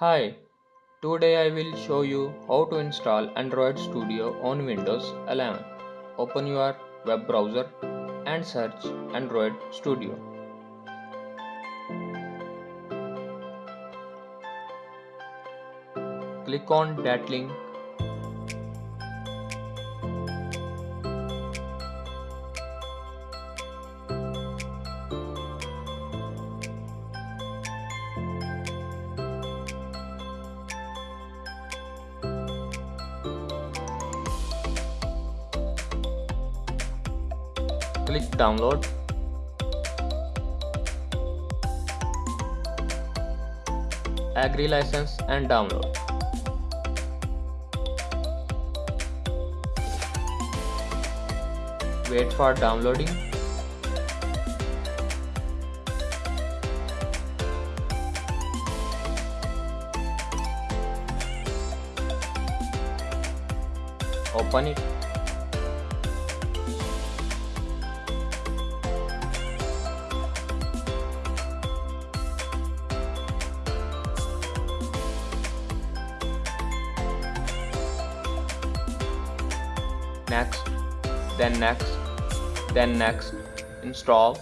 Hi, today I will show you how to install Android Studio on Windows 11. Open your web browser and search Android Studio. Click on that link. Click download. Agree license and download. Wait for downloading. Open it. Next, then next, then next, install.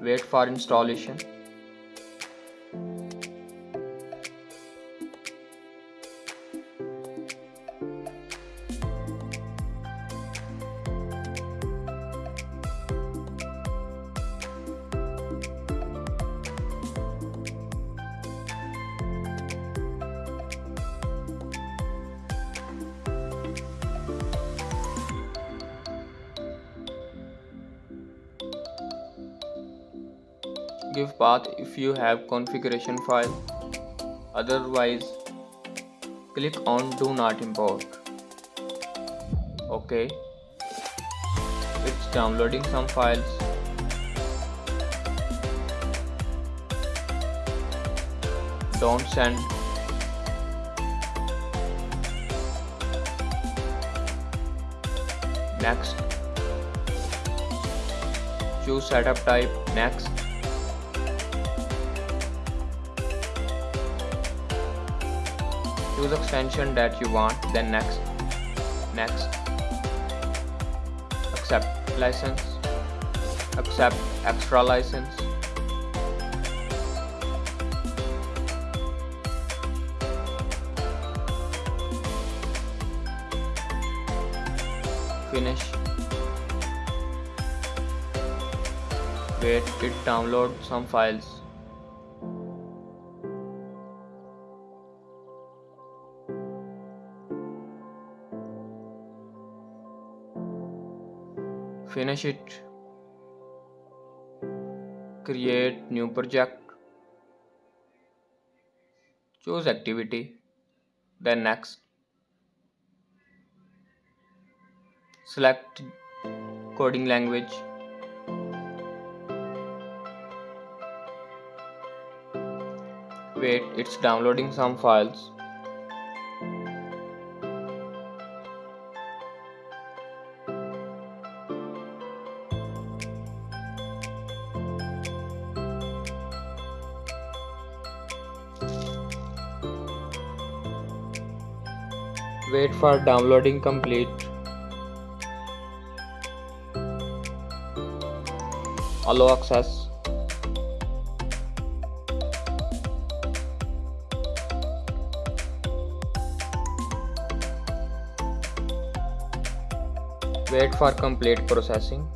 Wait for installation. Give path if you have configuration file. Otherwise, click on do not import. OK. It's downloading some files. Don't send. Next. Choose setup type. Next. Choose extension that you want then next next. Accept license accept extra license. Finish. Wait it download some files finish it. Create new project. Choose activity. Then next. Select coding language. Wait it's downloading some files Wait for downloading complete. Allow access. Wait for complete processing.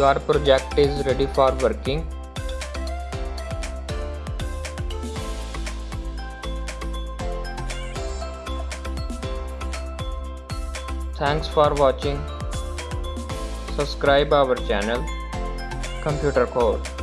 Your project is ready for working. Thanks for watching. Subscribe our channel. Computer code